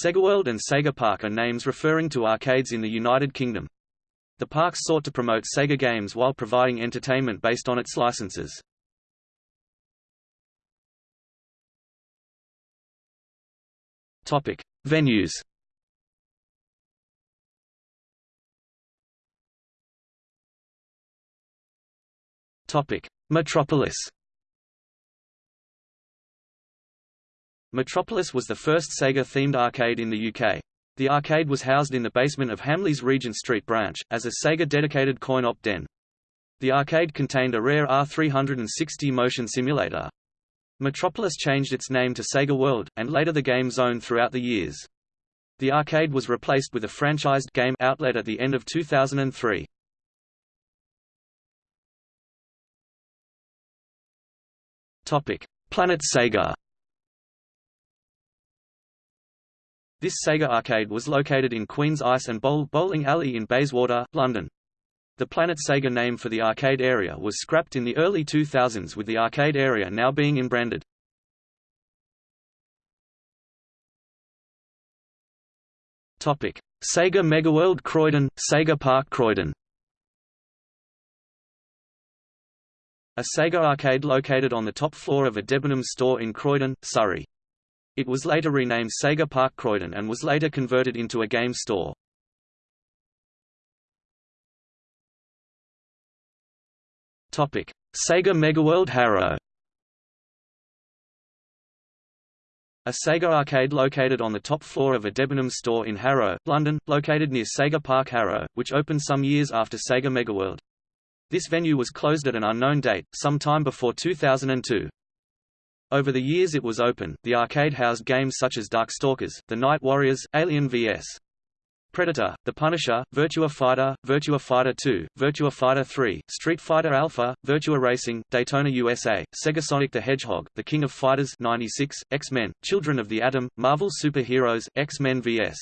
SegaWorld and Sega Park are names referring to arcades in the United Kingdom. The parks sought to promote Sega games while providing entertainment based on its licenses. Topic: Venues. Topic: Metropolis. Metropolis was the first Sega-themed arcade in the UK. The arcade was housed in the basement of Hamleys Regent Street branch, as a Sega-dedicated coin-op den. The arcade contained a rare R360 motion simulator. Metropolis changed its name to Sega World, and later the Game Zone throughout the years. The arcade was replaced with a franchised game outlet at the end of 2003. Planet Sega This Sega arcade was located in Queen's Ice and Bowl Bowling Alley in Bayswater, London. The Planet Sega name for the arcade area was scrapped in the early 2000s with the arcade area now being inbranded. Topic: Sega Megaworld Croydon, Sega Park Croydon. A Sega arcade located on the top floor of a Debenhams store in Croydon, Surrey. It was later renamed Sega Park Croydon and was later converted into a game store. Topic: Sega Megaworld Harrow. A Sega arcade located on the top floor of a Debenhams store in Harrow, London, located near Sega Park Harrow, which opened some years after Sega Megaworld. This venue was closed at an unknown date, sometime before 2002. Over the years it was open, the arcade housed games such as Darkstalkers, The Night Warriors, Alien vs. Predator, The Punisher, Virtua Fighter, Virtua Fighter 2, Virtua Fighter 3, Street Fighter Alpha, Virtua Racing, Daytona USA, Sega Sonic the Hedgehog, The King of Fighters 96, X-Men, Children of the Atom, Marvel Superheroes, X-Men vs.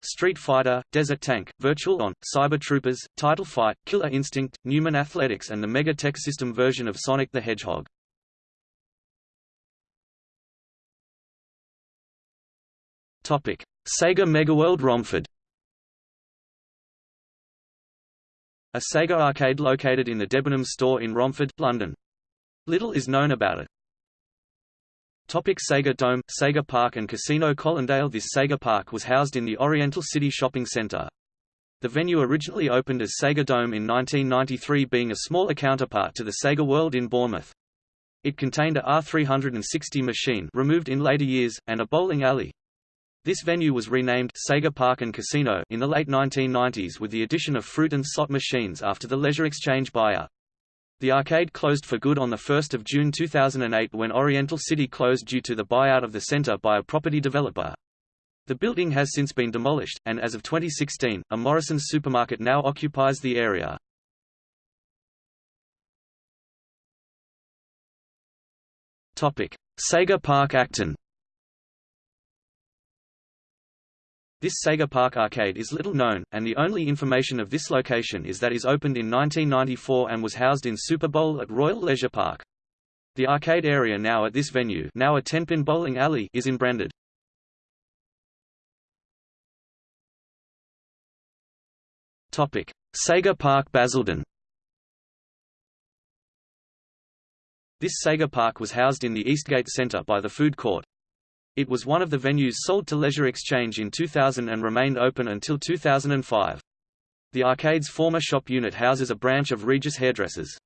Street Fighter, Desert Tank, Virtual On, Cyber Troopers, Title Fight, Killer Instinct, Newman Athletics and the Mega Tech System version of Sonic the Hedgehog. Topic: Sega Megaworld Romford. A Sega arcade located in the Debenhams store in Romford, London. Little is known about it. Topic Sega Dome, Sega Park and Casino Colindale This Sega Park was housed in the Oriental City Shopping Centre. The venue originally opened as Sega Dome in 1993 being a smaller counterpart to the Sega World in Bournemouth. It contained a R360 machine removed in later years, and a bowling alley. This venue was renamed Sega Park and Casino in the late 1990s with the addition of fruit and slot machines after the Leisure Exchange buyout. The arcade closed for good on 1 June 2008 when Oriental City closed due to the buyout of the center by a property developer. The building has since been demolished, and as of 2016, a Morrison's supermarket now occupies the area. Sega Park Acton This Sega Park arcade is little known, and the only information of this location is that it opened in 1994 and was housed in Super Bowl at Royal Leisure Park. The arcade area now at this venue now a 10-pin bowling alley is inbranded. Sega Park Basildon This Sega Park was housed in the Eastgate Centre by the food court, it was one of the venues sold to Leisure Exchange in 2000 and remained open until 2005. The arcade's former shop unit houses a branch of Regis Hairdressers.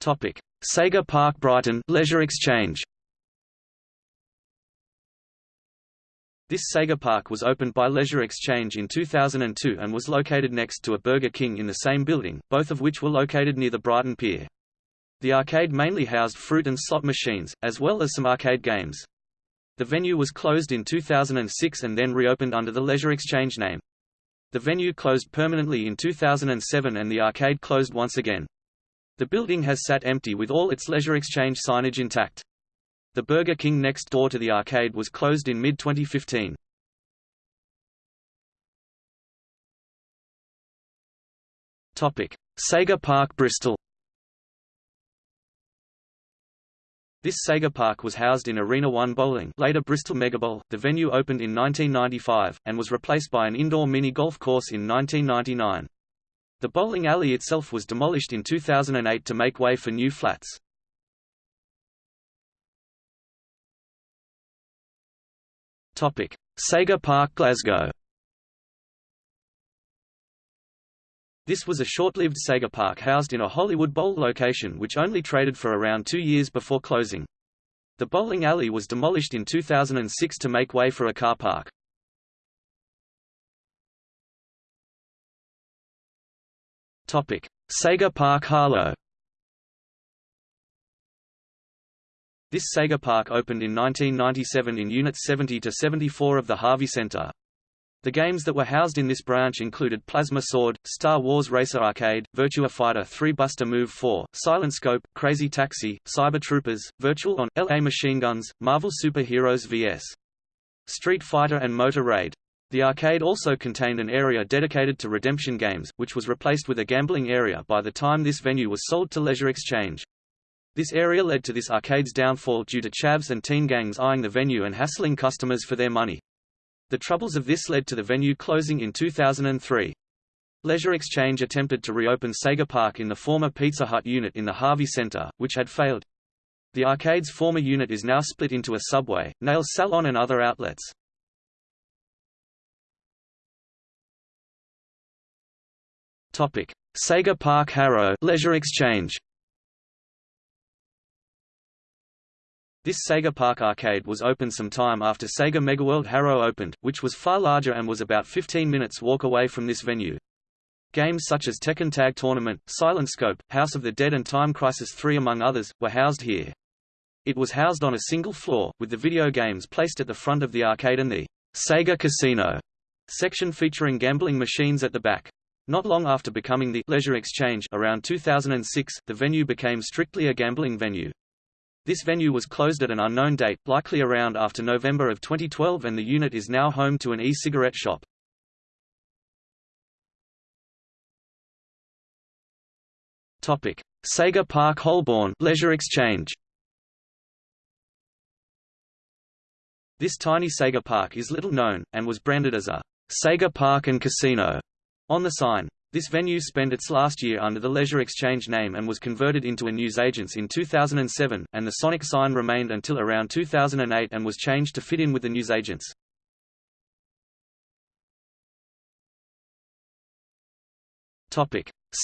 Topic: Sega Park Brighton Leisure Exchange This Sega Park was opened by Leisure Exchange in 2002 and was located next to a Burger King in the same building, both of which were located near the Brighton Pier. The arcade mainly housed fruit and slot machines, as well as some arcade games. The venue was closed in 2006 and then reopened under the Leisure Exchange name. The venue closed permanently in 2007 and the arcade closed once again. The building has sat empty with all its Leisure Exchange signage intact. The Burger King next door to the arcade was closed in mid-2015. Sega Park Bristol This Sega Park was housed in Arena 1 Bowling later Bristol Megabowl. The venue opened in 1995, and was replaced by an indoor mini-golf course in 1999. The bowling alley itself was demolished in 2008 to make way for new flats. Sega Park Glasgow This was a short-lived Sega Park housed in a Hollywood Bowl location which only traded for around two years before closing. The bowling alley was demolished in 2006 to make way for a car park. Topic: Sega Park Harlow This Sega Park opened in 1997 in Units 70 to 74 of the Harvey Center. The games that were housed in this branch included Plasma Sword, Star Wars Racer Arcade, Virtua Fighter 3 Bust-a-Move 4, Silent Scope, Crazy Taxi, Cyber Troopers, Virtual On, LA Machine Guns, Marvel Super Heroes vs. Street Fighter and Motor Raid. The arcade also contained an area dedicated to redemption games, which was replaced with a gambling area by the time this venue was sold to Leisure Exchange. This area led to this arcade's downfall due to chavs and teen gangs eyeing the venue and hassling customers for their money. The troubles of this led to the venue closing in 2003. Leisure Exchange attempted to reopen Sega Park in the former Pizza Hut unit in the Harvey Center, which had failed. The arcade's former unit is now split into a Subway, nail salon and other outlets. Topic: Sega Park Harrow Leisure Exchange. This Sega Park arcade was open some time after Sega Megaworld Harrow opened, which was far larger and was about 15 minutes walk away from this venue. Games such as Tekken Tag Tournament, Silent Scope, House of the Dead and Time Crisis 3 among others, were housed here. It was housed on a single floor, with the video games placed at the front of the arcade and the Sega Casino section featuring gambling machines at the back. Not long after becoming the Leisure Exchange around 2006, the venue became strictly a gambling venue. This venue was closed at an unknown date, likely around after November of 2012 and the unit is now home to an e-cigarette shop. Topic: Sega Park Holborn Leisure Exchange. This tiny Sega Park is little known, and was branded as a Sega Park and Casino on the sign. This venue spent its last year under the Leisure Exchange name and was converted into a newsagent's in 2007, and the Sonic sign remained until around 2008 and was changed to fit in with the newsagents.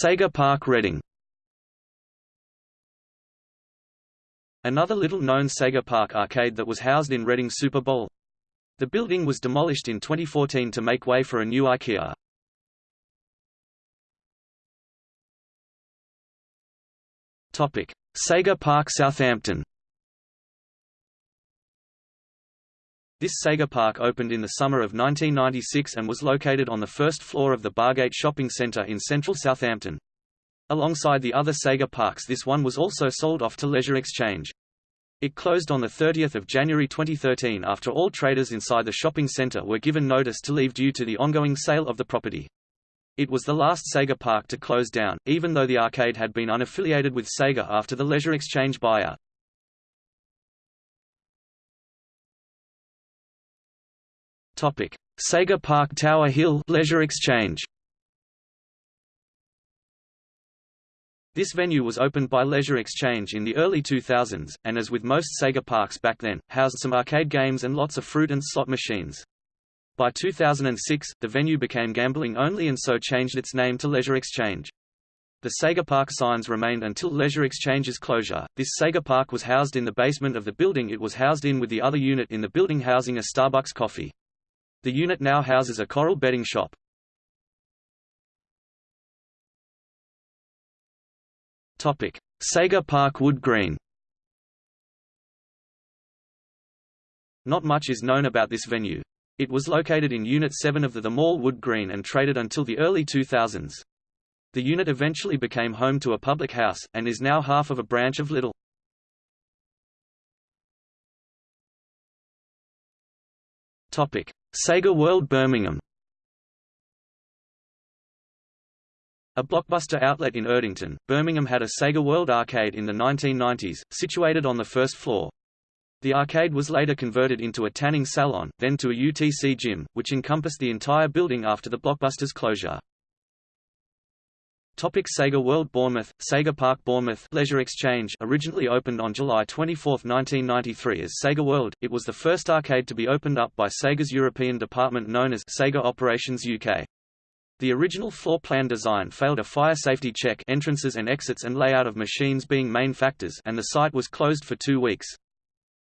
Sega Park Reading. Another little-known Sega Park arcade that was housed in Reading Super Bowl. The building was demolished in 2014 to make way for a new IKEA. Topic: Sega Park Southampton. This Sega Park opened in the summer of 1996 and was located on the first floor of the Bargate Shopping Centre in central Southampton. Alongside the other Sega parks this one was also sold off to Leisure Exchange. It closed on 30 January 2013 after all traders inside the shopping centre were given notice to leave due to the ongoing sale of the property. It was the last Sega park to close down, even though the arcade had been unaffiliated with Sega after the Leisure Exchange buyout. Topic: Sega Park Tower Hill Leisure Exchange. This venue was opened by Leisure Exchange in the early 2000s, and as with most Sega parks back then, housed some arcade games and lots of fruit and slot machines. By 2006, the venue became gambling only and so changed its name to Leisure Exchange. The Sega Park signs remained until Leisure Exchange's closure. This Sega Park was housed in the basement of the building it was housed in with the other unit in the building housing a Starbucks coffee. The unit now houses a Coral betting shop. Topic: Sega Park Wood Green. Not much is known about this venue. It was located in Unit 7 of the The Mall Wood Green and traded until the early 2000s. The unit eventually became home to a public house, and is now half of a branch of Lidl. Topic: Sega World Birmingham. A Blockbuster outlet in Erdington, Birmingham had a Sega World Arcade in the 1990s, situated on the first floor. The arcade was later converted into a tanning salon, then to a UTC gym, which encompassed the entire building after the Blockbuster's closure. Topic Sega World Bournemouth, Sega Park Bournemouth Leisure Exchange originally opened on July 24, 1993 as Sega World, it was the first arcade to be opened up by Sega's European department known as Sega Operations UK. The original floor plan design failed a fire safety check entrances and exits and layout of machines being main factors and the site was closed for two weeks.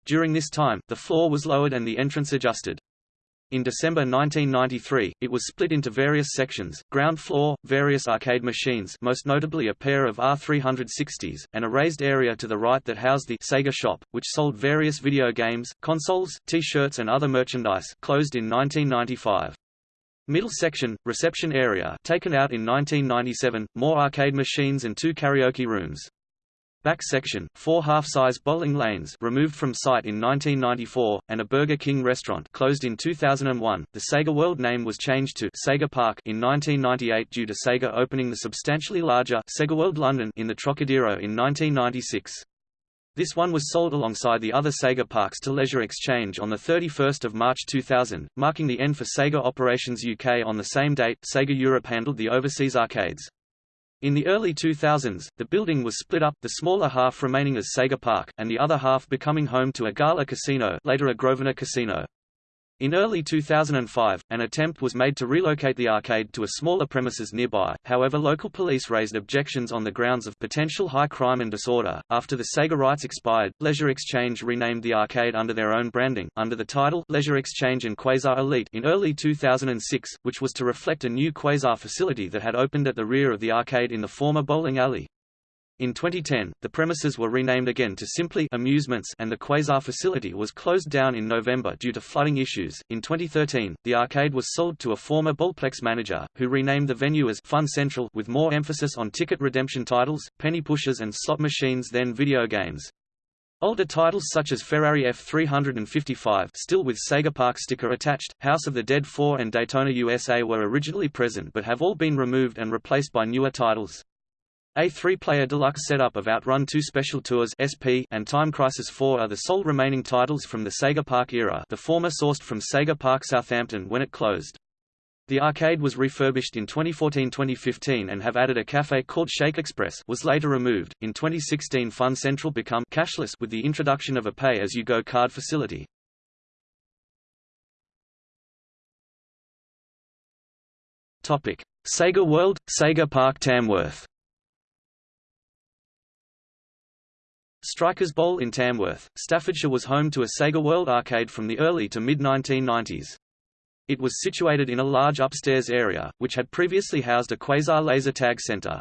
During this time, the floor was lowered and the entrance adjusted. In December 1993, it was split into various sections, ground floor, various arcade machines most notably a pair of R360s, and a raised area to the right that housed the Sega shop, which sold various video games, consoles, T-shirts and other merchandise closed in 1995. Middle section, reception area taken out in 1997, more arcade machines and two karaoke rooms. Back section, four half-size bowling lanes removed from site in 1994, and a Burger King restaurant closed in 2001. The Sega World name was changed to Sega Park in 1998 due to Sega opening the substantially larger Sega World London in the Trocadero in 1996. This one was sold alongside the other Sega Parks to Leisure Exchange on 31 March 2000, marking the end for Sega Operations UK on the same date. Sega Europe handled the overseas arcades. In the early 2000s, the building was split up, the smaller half remaining as Sega Park, and the other half becoming home to a Gala Casino later a Grosvenor Casino. In early 2005, an attempt was made to relocate the arcade to a smaller premises nearby, however local police raised objections on the grounds of potential high crime and disorder. After the Sega rights expired, Leisure Exchange renamed the arcade under their own branding, under the title Leisure Exchange and Quasar Elite in early 2006, which was to reflect a new Quasar facility that had opened at the rear of the arcade in the former bowling alley. In 2010, the premises were renamed again to simply Amusements and the Quasar facility was closed down in November due to flooding issues. In 2013, the arcade was sold to a former Bowlplex manager, who renamed the venue as Fun Central with more emphasis on ticket redemption titles, penny pushers and slot machines than video games. Older titles such as Ferrari F355 still with Sega Park sticker attached, House of the Dead 4 and Daytona USA were originally present but have all been removed and replaced by newer titles. A three-player deluxe setup of Outrun 2 Special Tours SP and Time Crisis 4 are the sole remaining titles from the Sega Park era the former sourced from Sega Park Southampton when it closed. The arcade was refurbished in 2014-2015 and have added a cafe called Shake Express was later removed. In 2016 Fun Central become cashless with the introduction of a pay-as-you-go card facility. Topic: Sega World, Sega Park Tamworth Strikers Bowl in Tamworth, Staffordshire was home to a Sega World arcade from the early to mid-1990s. It was situated in a large upstairs area, which had previously housed a Quasar laser tag center.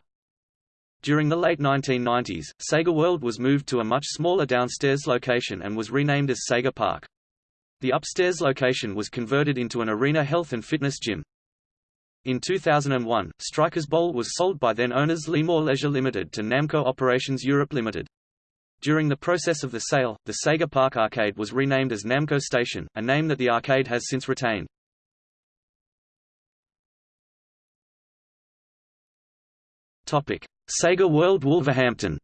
During the late 1990s, Sega World was moved to a much smaller downstairs location and was renamed as Sega Park. The upstairs location was converted into an arena health and fitness gym. In 2001, Strikers Bowl was sold by then-owners Leemore Leisure Limited to Namco Operations Europe Limited. During the process of the sale, the Sega Park Arcade was renamed as Namco Station, a name that the arcade has since retained. Topic: Sega World Wolverhampton.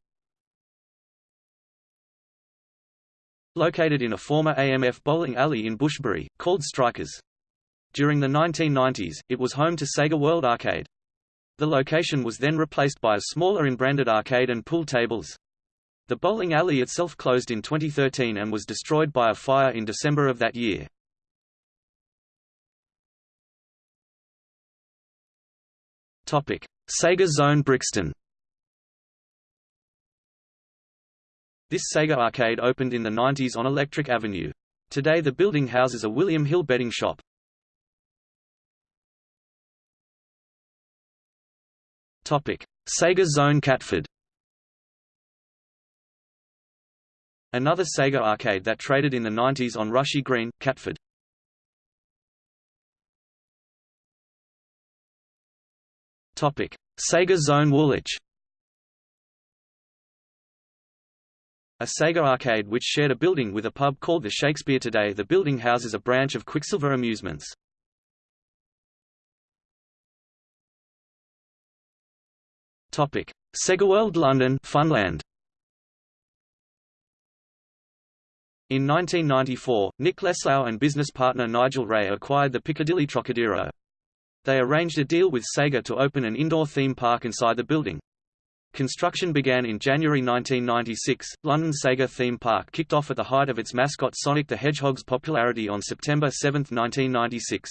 Located in a former AMF bowling alley in Bushbury, called Strikers. During the 1990s, it was home to Sega World Arcade. The location was then replaced by a smaller in-branded arcade and pool tables. The bowling alley itself closed in 2013 and was destroyed by a fire in December of that year. Sega Zone Brixton. This Sega arcade opened in the 90s on Electric Avenue. Today the building houses a William Hill betting shop. Topic: Sega Zone Catford. Another Sega arcade that traded in the 90s on Rushy Green, Catford. Topic: Sega Zone Woolwich. A Sega arcade which shared a building with a pub called the Shakespeare today the building houses a branch of Quicksilver Amusements. Topic: Sega World London Funland. In 1994, Nick Leslau and business partner Nigel Ray acquired the Piccadilly Trocadero. They arranged a deal with Sega to open an indoor theme park inside the building. Construction began in January 1996. London Sega theme park kicked off at the height of its mascot Sonic the Hedgehog's popularity on September 7, 1996.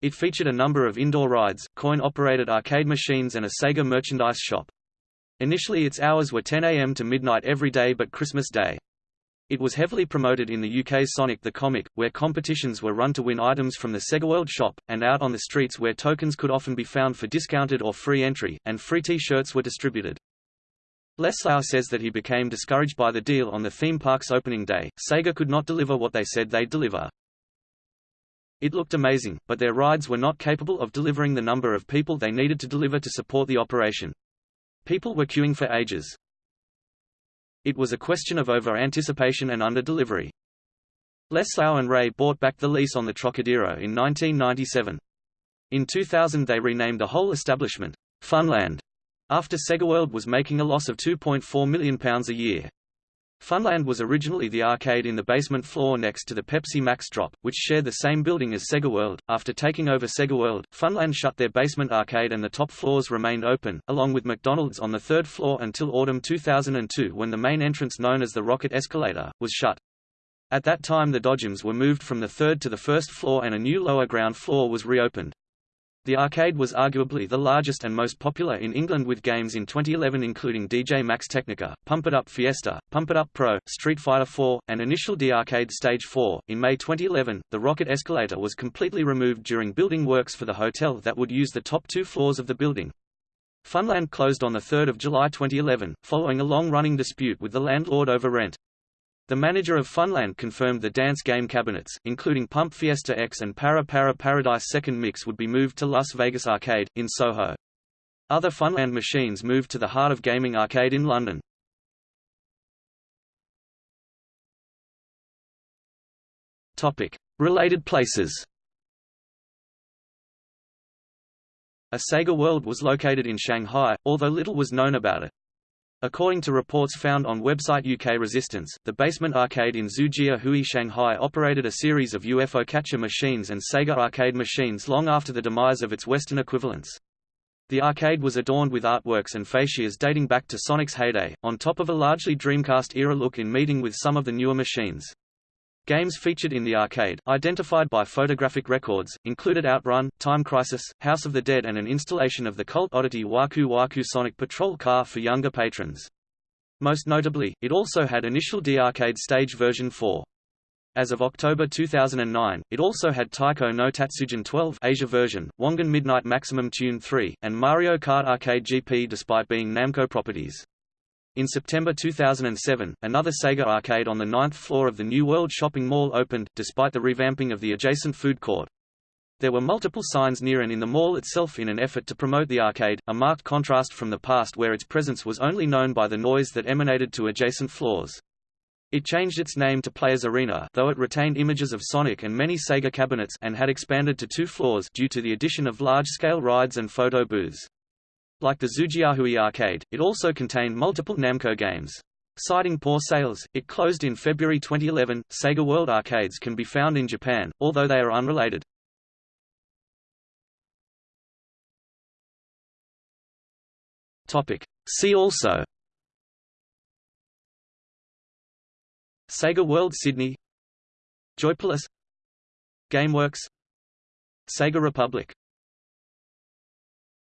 It featured a number of indoor rides, coin-operated arcade machines and a Sega merchandise shop. Initially its hours were 10 a.m. to midnight every day but Christmas Day. It was heavily promoted in the UK Sonic the Comic, where competitions were run to win items from the Sega World shop, and out on the streets where tokens could often be found for discounted or free entry, and free T-shirts were distributed. Leslau says that he became discouraged by the deal on the theme park's opening day. Sega could not deliver what they said they'd deliver. It looked amazing, but their rides were not capable of delivering the number of people they needed to deliver to support the operation. People were queuing for ages. It was a question of over-anticipation and under-delivery. Leslau and Ray bought back the lease on the Trocadero in 1997. In 2000 they renamed the whole establishment, Funland, after SegaWorld was making a loss of £2.4 million a year. Funland was originally the arcade in the basement floor next to the Pepsi Max Drop, which shared the same building as Sega World. After taking over Sega World, Funland shut their basement arcade and the top floors remained open, along with McDonald's on the third floor until autumn 2002 when the main entrance known as the Rocket Escalator, was shut. At that time the Dodgems were moved from the third to the first floor and a new lower ground floor was reopened. The arcade was arguably the largest and most popular in England with games in 2011 including DJ Max Technica, Pump It Up Fiesta, Pump It Up Pro, Street Fighter 4, and Initial D Arcade Stage 4. In May 2011, the rocket escalator was completely removed during building works for the hotel that would use the top two floors of the building. Funland closed on 3 July 2011, following a long-running dispute with the landlord over rent. The manager of Funland confirmed the dance game cabinets, including Pump Fiesta X and Para Para Paradise Second Mix would be moved to Las Vegas Arcade, in Soho. Other Funland machines moved to the Heart of Gaming Arcade in London. Topic. Related places A Sega World was located in Shanghai, although little was known about it. According to reports found on website UK Resistance, the basement arcade in Xujiahui Shanghai operated a series of UFO catcher machines and Sega arcade machines long after the demise of its Western equivalents. The arcade was adorned with artworks and fascias dating back to Sonic's heyday, on top of a largely Dreamcast-era look in meeting with some of the newer machines. Games featured in the arcade, identified by photographic records, included Outrun, Time Crisis, House of the Dead and an installation of the cult oddity Waku Waku Sonic Patrol car for younger patrons. Most notably, it also had Initial D Arcade Stage version 4. As of October 2009, it also had Taiko no Tatsujin 12 Asia version, Wangan Midnight Maximum Tune 3, and Mario Kart Arcade GP despite being Namco properties. In September 2007, another Sega arcade on the ninth floor of the New World Shopping Mall opened, despite the revamping of the adjacent food court. There were multiple signs near and in the mall itself in an effort to promote the arcade, a marked contrast from the past where its presence was only known by the noise that emanated to adjacent floors. It changed its name to Players Arena though it retained images of Sonic and many Sega cabinets and had expanded to two floors due to the addition of large-scale rides and photo booths. Like the Xujiahui arcade, it also contained multiple Namco games. Citing poor sales, it closed in February 2011. Sega World arcades can be found in Japan, although they are unrelated. Topic. See also Sega World Sydney Joypolis Gameworks Sega Republic